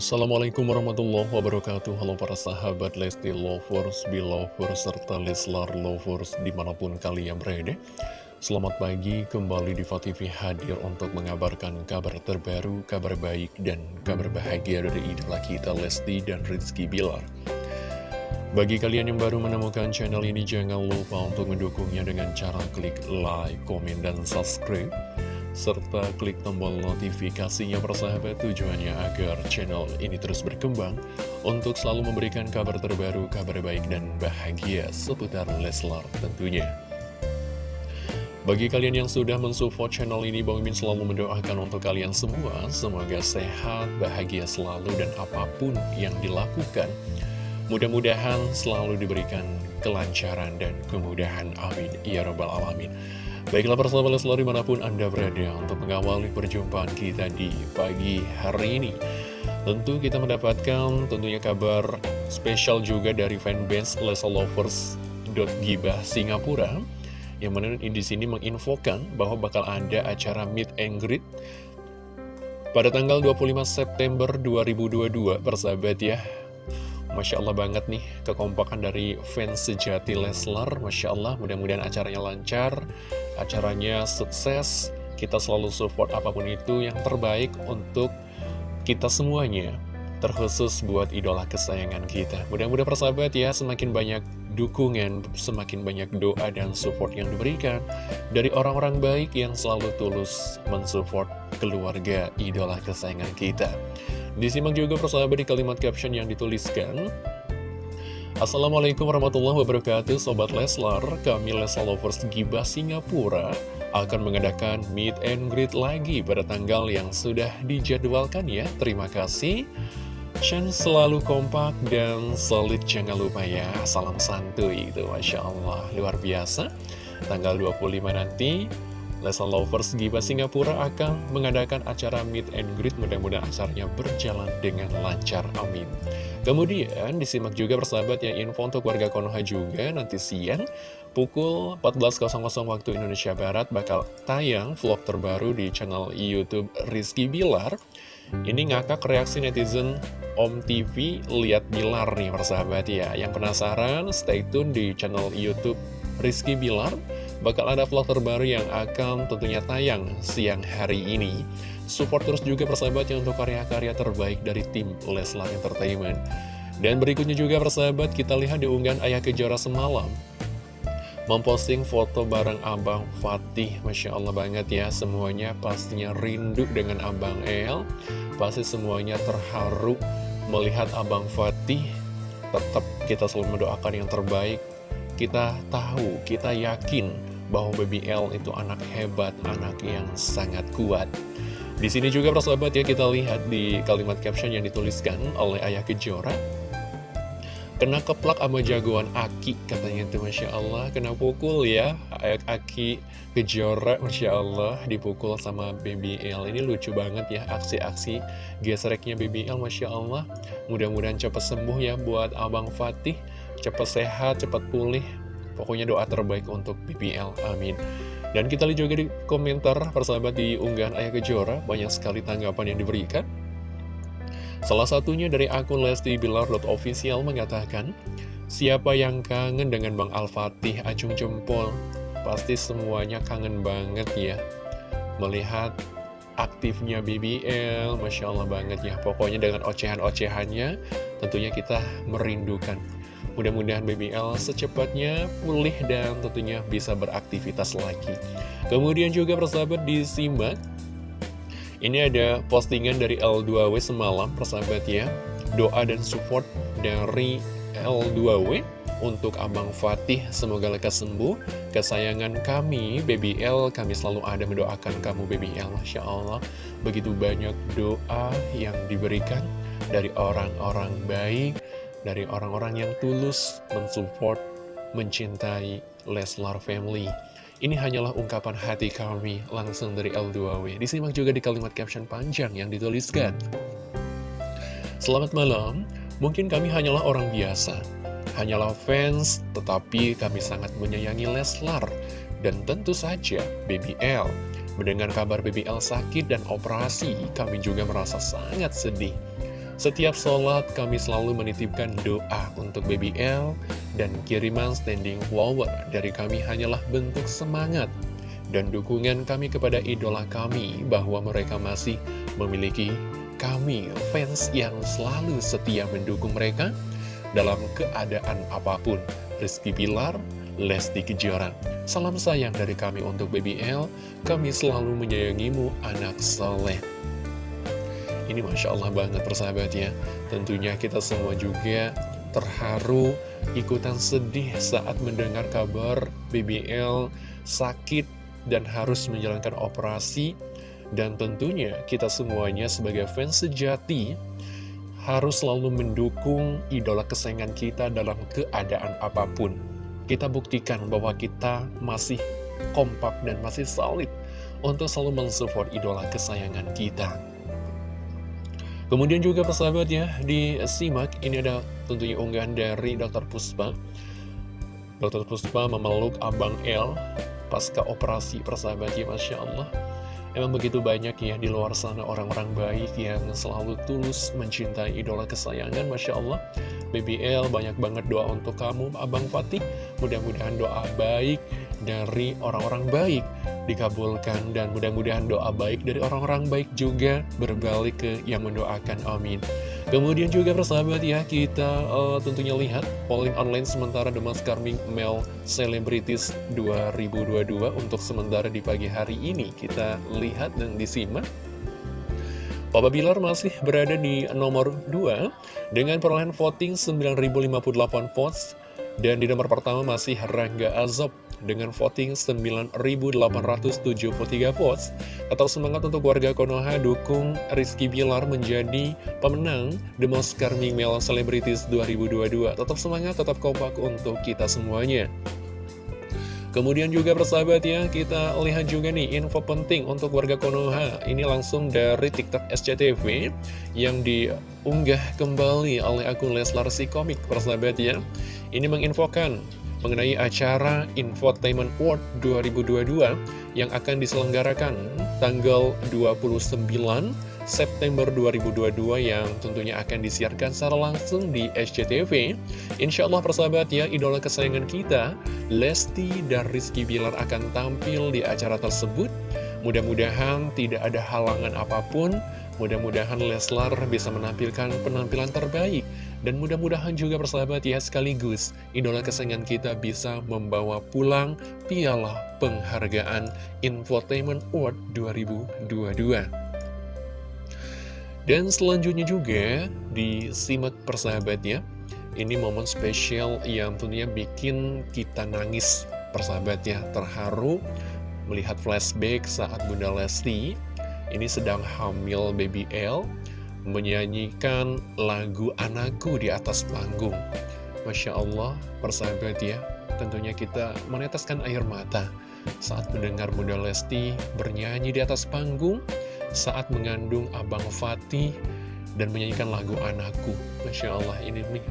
Assalamualaikum warahmatullahi wabarakatuh. Halo para sahabat Lesti Lovers, Belovers, serta Leslar Lovers di mana pun kalian berada. Selamat pagi, kembali di TV hadir untuk mengabarkan kabar terbaru, kabar baik, dan kabar bahagia dari idola kita Lesti dan Rizky Bilar. Bagi kalian yang baru menemukan channel ini, jangan lupa untuk mendukungnya dengan cara klik like, komen, dan subscribe serta klik tombol notifikasinya persahabat tujuannya agar channel ini terus berkembang untuk selalu memberikan kabar terbaru, kabar baik dan bahagia seputar Leslar tentunya. Bagi kalian yang sudah mensupport channel ini, Bang Mimin selalu mendoakan untuk kalian semua, semoga sehat, bahagia selalu, dan apa pun yang dilakukan, mudah-mudahan selalu diberikan kelancaran dan kemudahan. Amin. Ya Rabbal Alamin. Baiklah persahabat Leslar di mana pun Anda berada untuk mengawali perjumpaan kita di pagi hari ini. Tentu kita mendapatkan tentunya kabar spesial juga dari fanbase Gibah Singapura Yang mana di sini menginfokan bahwa bakal ada acara meet and greet pada tanggal 25 September 2022 persahabat ya Masya Allah banget nih kekompakan dari fans sejati Leslar. Masya Allah mudah-mudahan acaranya lancar Acaranya sukses. Kita selalu support apa pun itu yang terbaik untuk kita semuanya Terkhusus buat idola kesayangan kita. Mudah-mudahan persahabat ya semakin banyak dukungan Semakin banyak doa dan support yang diberikan Dari orang-orang baik yang selalu tulus mensupport keluarga idola kesayangan kita Disimak juga persahabat di kalimat caption yang dituliskan. Assalamualaikum warahmatullahi wabarakatuh Sobat Leslar, kami Leslar Lovers Gibah Singapura akan mengadakan meet and greet lagi pada tanggal yang sudah dijadwalkan ya. Terima kasih. Shan selalu kompak dan solid jangan lupa ya. Salam santuy itu Masya Allah. Luar biasa. Tanggal 25 nanti Lesa Lovers Giba Singapura akan mengadakan acara meet and greet mudah-mudahan acaranya berjalan dengan lancar, amin. Kemudian disimak juga persahabat yang info untuk warga Konoha juga nanti siang pukul 14.00 waktu Indonesia Barat bakal tayang vlog terbaru di channel Youtube Rizky Bilar. Ini ngakak reaksi netizen Om TV lihat Bilar nih persahabat ya. Yang penasaran stay tune di channel Youtube Rizky Bilar bakal ada vlog terbaru yang akan tentunya tayang siang hari ini. Support terus juga persahabat yang untuk karya-karya terbaik dari tim Leslar Entertainment. Dan berikutnya juga persahabat kita lihat di unggahan Ayah Kejora semalam. Memposting foto bareng Abang Fatih, Masya Allah banget ya Semuanya pastinya rindu dengan Abang El Pasti semuanya terharu melihat Abang Fatih Tetap kita selalu mendoakan yang terbaik Kita tahu, kita yakin bahwa Baby L itu anak hebat, anak yang sangat kuat. Di sini juga persahabat ya kita lihat di kalimat caption yang dituliskan oleh Ayah Kejora. Kena keplak sama jagoan Aki katanya itu Masya Allah. Kena pukul ya. Aki Kejora Masya Allah Dipukul sama Baby L. Ini lucu banget ya aksi-aksi gesreknya Baby L Masya Allah. Mudah-mudahan cepat sembuh ya buat Abang Fatih. Cepat sehat, cepat pulih Pokoknya doa terbaik untuk BPL, amin. Dan kita lihat juga di komentar persahabat di unggahan Ayah Kejora, banyak sekali tanggapan yang diberikan. Salah satunya dari akun Lesti Bilar.official mengatakan, Siapa yang kangen dengan Bang Al-Fatih acung jempol? Pasti semuanya kangen banget ya. Melihat aktifnya BBL, Masya Allah banget ya. Pokoknya dengan ocehan-ocehannya, tentunya kita merindukan Mudah-mudahan BBL secepatnya pulih dan tentunya bisa beraktivitas lagi. Kemudian juga persahabat disimak. Ini ada postingan dari L2W semalam persahabat ya. Doa dan support dari L2W untuk Abang Fatih semoga lekas sembuh kesayangan kami Baby L kami selalu ada mendoakan kamu Baby L Masya Allah begitu banyak doa yang diberikan dari orang-orang baik dari orang-orang yang tulus mensupport, mencintai Leslar Family. Ini hanyalah ungkapan hati kami langsung dari L2W. Disimak juga di kalimat caption panjang yang dituliskan. Selamat malam, mungkin kami hanyalah orang biasa. Hanyalah fans, tetapi kami sangat menyayangi Leslar. Dan tentu saja, Baby L. Mendengar kabar Baby L sakit dan operasi, kami juga merasa sangat sedih. Setiap sholat kami selalu menitipkan doa untuk Baby L dan kiriman standing flower dari kami hanyalah bentuk semangat dan dukungan kami kepada idola kami bahwa mereka masih memiliki kami fans yang selalu setia mendukung mereka dalam keadaan apa pun. Rizky Pilar, Lesti Kejora. Salam sayang dari kami untuk Baby L, kami selalu menyayangimu anak soleh. Ini Masya Allah banget persahabat ya. Tentunya kita semua juga terharu, ikutan sedih saat mendengar kabar BBL sakit dan harus menjalankan operasi. Dan tentunya kita semuanya sebagai fans sejati harus selalu mendukung idola kesayangan kita dalam keadaan apa pun. Kita buktikan bahwa kita masih kompak dan masih solid untuk selalu mensupport idola kesayangan kita. Kemudian juga persahabat ya, di simak ini ada tentunya unggahan dari Dr. Puspa. Dr. Puspa memeluk Abang L pasca operasi persahabat ya, Masya Allah. Emang begitu banyak ya di luar sana orang-orang baik yang selalu tulus mencintai idola kesayangan, Masya Allah. BBL banyak banget doa untuk kamu, Abang Fatih. Mudah-mudahan doa baik dari orang-orang baik dikabulkan dan mudah-mudahan doa baik dari orang-orang baik juga berbalik ke yang mendoakan amin. Kemudian juga persahabat ya kita uh, tentunya lihat polling online sementara The Mask Carming Male Celebrities 2022 untuk sementara di pagi hari ini kita lihat dan disimak. Papa Bilar masih berada di nomor 2 dengan perolehan voting 9.058 votes. Dan di nomor pertama masih Rangga Azob dengan voting 9.873 votes. Atau semangat untuk warga Konoha dukung Rizky Bilar menjadi pemenang The Most Charming Male Celebrities 2022. Tetap semangat, tetap kompak untuk kita semuanya. Kemudian juga persahabat ya, kita lihat juga nih info penting untuk warga Konoha. Ini langsung dari TikTok SCTV yang diunggah kembali oleh akun Leslar si komik persahabat ya. Ini menginfokan mengenai acara Infotainment World 2022 yang akan diselenggarakan tanggal 29 September 2022 yang tentunya akan disiarkan secara langsung di SCTV. Insya Allah persahabat ya, idola kesayangan kita, Lesti dan Rizky Bilar akan tampil di acara tersebut. Mudah-mudahan tidak ada halangan apa pun, mudah-mudahan Leslar bisa menampilkan penampilan terbaik dan mudah-mudahan juga persahabat ya sekaligus idola kesayangan kita bisa membawa pulang piala penghargaan Infotainment Award 2022. Dan selanjutnya juga disimak persahabat ya. Ini momen spesial yang tentunya bikin kita nangis persahabat ya. Terharu melihat flashback saat Bunda Lesti ini sedang hamil baby L menyanyikan lagu anakku di atas panggung. Masya Allah, persahabat ya, tentunya kita meneteskan air mata saat mendengar Bunda Lesti bernyanyi di atas panggung saat mengandung Abang Fatih dan menyanyikan lagu anakku. Masya Allah, ini nih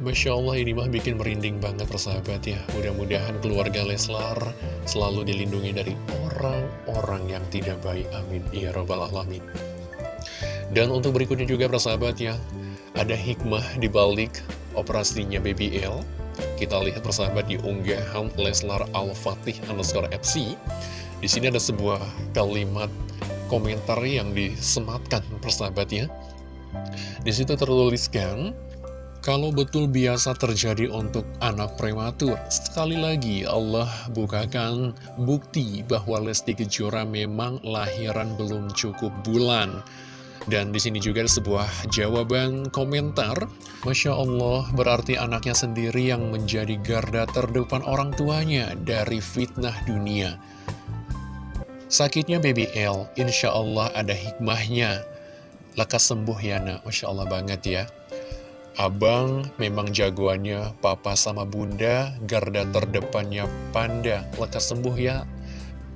Masya Allah ini mah bikin merinding banget persahabat ya. Mudah-mudahan keluarga Leslar selalu dilindungi dari orang-orang yang tidak baik. Amin. Ya Rabbal Alamin. Dan untuk berikutnya juga persahabat ya Ada hikmah di balik operasinya BBL Kita lihat persahabat di unggahan Leslar Al-Fatih underscore FC Di sini ada sebuah kalimat komentar yang disematkan persahabat ya. Di situ tertuliskan kalau betul biasa terjadi untuk anak prematur, sekali lagi Allah bukakan bukti bahwa Lesti Kejora memang lahiran belum cukup bulan. Dan di sini juga ada sebuah jawaban komentar. Masya Allah, berarti anaknya sendiri yang menjadi garda terdepan orang tuanya dari fitnah dunia. Sakitnya baby L, insya Allah ada hikmahnya. Lekas sembuh ya nak, Masya Allah banget ya. Abang memang jagoannya papa sama bunda, garda terdepannya panda. Lekas sembuh ya.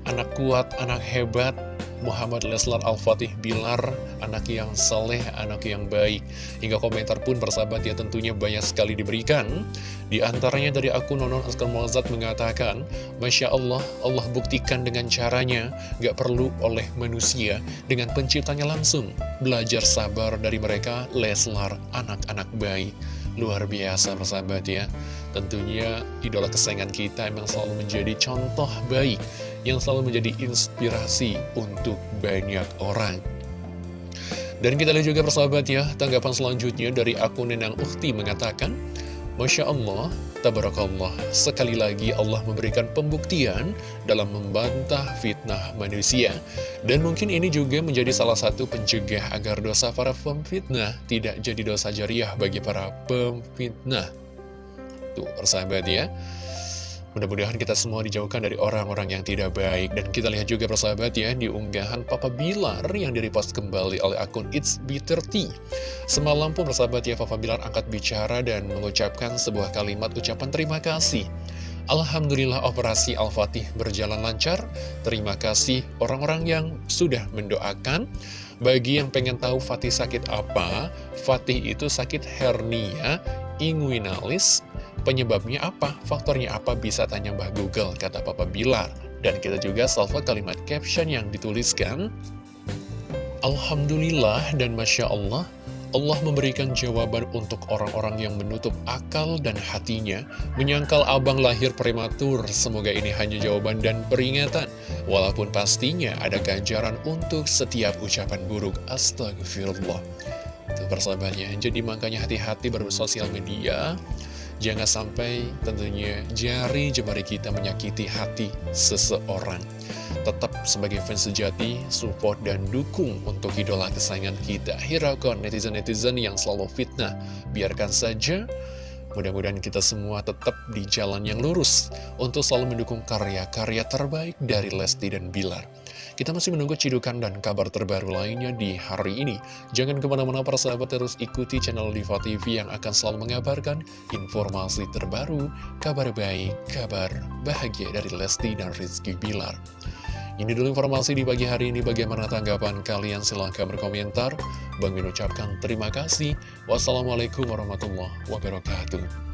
Anak kuat, anak hebat, Muhammad Leslar Al-Fatih Bilar, anak yang saleh, anak yang baik. Hingga komentar pun persahabat ya tentunya banyak sekali diberikan. Di antaranya dari akun Nonon Askar Molzat mengatakan, Masya Allah, Allah buktikan dengan caranya, gak perlu oleh manusia, dengan penciptanya langsung. Belajar sabar dari mereka, Leslar, anak-anak baik. Luar biasa persahabat ya Tentunya idola kesayangan kita emang selalu menjadi contoh baik Yang selalu menjadi inspirasi untuk banyak orang Dan kita lihat juga persahabat ya Tanggapan selanjutnya dari akun Nenang Ukti mengatakan Masya Allah, Tabarakallah, sekali lagi Allah memberikan pembuktian dalam membantah fitnah manusia. Dan mungkin ini juga menjadi salah satu pencegah agar dosa para pemfitnah tidak jadi dosa jariah bagi para pemfitnah. Tuh, persahabat ya. Mudah-mudahan kita semua dijauhkan dari orang-orang yang tidak baik. Dan kita lihat juga persahabat ya, di unggahan Papa Bilar yang direpost kembali oleh akun It's Bitter Tea. Semalam pun persahabat ya, Papa Bilar angkat bicara dan mengucapkan sebuah kalimat ucapan terima kasih. Alhamdulillah operasi Al-Fatih berjalan lancar. Terima kasih orang-orang yang sudah mendoakan. Bagi yang pengen tahu Fatih sakit apa, Fatih itu sakit hernia inguinalis Penyebabnya apa? Faktornya apa? Bisa tanya Mbah Google, kata Papa Bilar. Dan kita juga salvo kalimat caption yang dituliskan. Alhamdulillah dan Masya Allah, Allah memberikan jawaban untuk orang-orang yang menutup akal dan hatinya, menyangkal abang lahir prematur. Semoga ini hanya jawaban dan peringatan, walaupun pastinya ada ganjaran untuk setiap ucapan buruk. Astagfirullah. Itu persahabatnya, jadi makanya hati-hati bersosial media. Jangan sampai tentunya jari jemari kita menyakiti hati seseorang. Tetap sebagai fans sejati, support dan dukung untuk idola kesayangan kita. Hiraukan netizen-netizen yang selalu fitnah. Biarkan saja Mudah-mudahan kita semua tetap di jalan yang lurus untuk selalu mendukung karya-karya terbaik dari Lesti dan Bilar. Kita masih menunggu cidukan dan kabar terbaru lainnya di hari ini. Jangan ke mana-mana para sahabat terus ikuti channel Diva TV yang akan selalu mengabarkan informasi terbaru, kabar baik, kabar bahagia dari Lesti dan Rizky Bilar. Ini dulu informasi di pagi hari ini. Bagaimana tanggapan kalian? Silahkan berkomentar. Bang Min ucapkan terima kasih. Wassalamualaikum warahmatullahi wabarakatuh.